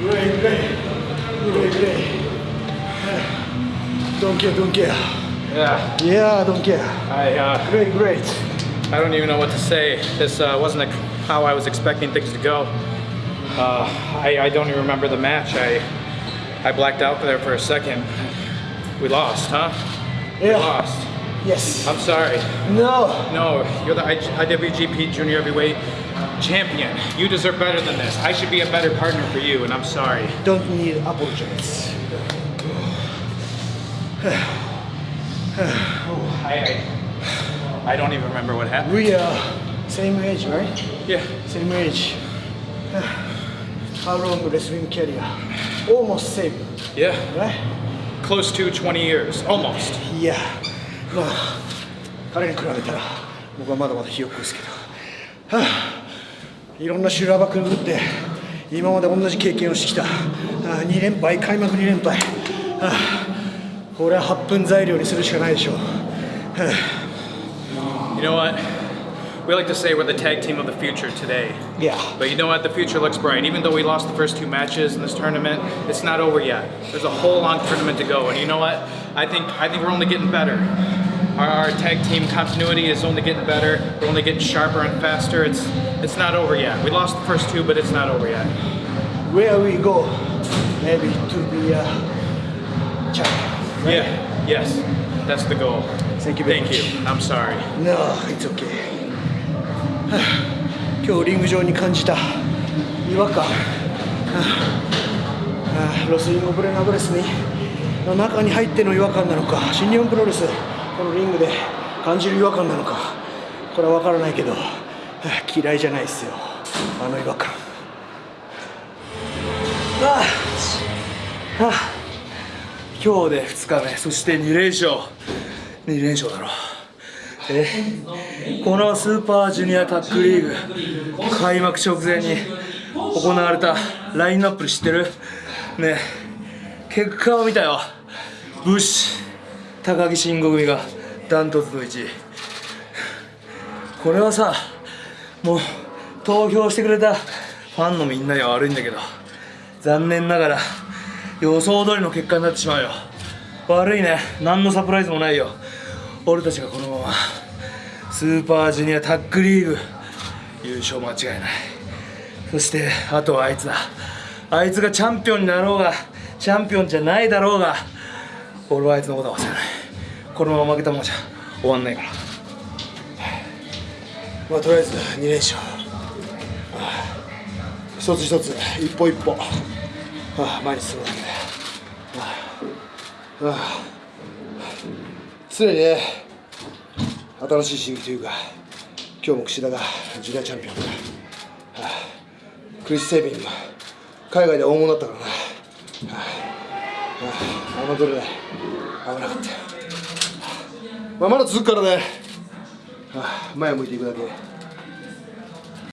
Great, great. Don't care, don't care. Yeah, Yeah, don't care. I uh, Great, great. I don't even know what to say. This uh, wasn't a, how I was expecting things to go. Uh, I, I don't even remember the match. I I blacked out there for a second. We lost, huh? We lost. Yes. I'm sorry. No. No, you're the IWGP Junior Heavyweight Champion. You deserve better than this. I should be a better partner for you, and I'm sorry. Don't need apologize. I I, I don't even remember what happened. We are same age, right? Yeah. Same age. How long wrestling career? Almost same, Yeah. right? Close to 20 years, almost. いや、まあ、彼に比べたら僕はまだまだひよっこですけど、はあ、いろんな修羅場くぐって今まで同じ経験をしてきた、ああ2連敗、開幕2連敗、はあ、これは8分材料にするしかないでしょう。は You know what? We like to say we're the tag team of the future today. あ、いや、 But you know what? The future looks bright. Even though we lost the first two matches in this tournament, it's not over yet. There's a whole long tournament to go. And you know what? I think I think we're only getting better. Our, our tag team continuity is only getting better. We're only getting sharper and faster. It's it's not over yet. We lost the first two, but it's not over yet. where we go, maybe to be a champion. Yeah. Yes. That's the goal. Thank you very Thank much. you. I'm sorry. No, it's okay. はあ今日リング上に感じた違和感、はあはあロスインゴブレナブレスにの中に入っての違和感なのか新日本プロレス このリングで感じる違和感なのかこれは分からないけど、嫌いじゃないですよ。あの違和感。ああはあ今日で2日目。そして2連勝。2連勝だろ。えこのスーパージュニアタッグリーグ開幕直前に行われたラインナップ知ってる？ね結果を見たよ。ブッシュ。高木慎吾組がダントツの1位。これはさもう投票してくれたファンのみんなには悪いんだけど残念ながら予想通りの結果になってしまうよ。悪いね。何のサプライズもないよ。俺たちがこのままスーパージュニアタッグリーグ優勝間違いない。そしてあとはあいつだ。あいつがチャンピオンになろうがチャンピオンじゃないだろうが俺はあいつのことは忘れない。このまま負けたままじゃ終わんないから。まあとりあえず2連勝。一つ一つ一歩一歩、前に進むだけだよ、はあはあ。常にね新しい刺激というか今日も櫛田がジュニアチャンピオンだ、はあ、クリス・セービンも海外で大物だったからな、あはあ、侮れない危なかったよ、まあ、まだ続くからね、はあ、前を向いていくだけ。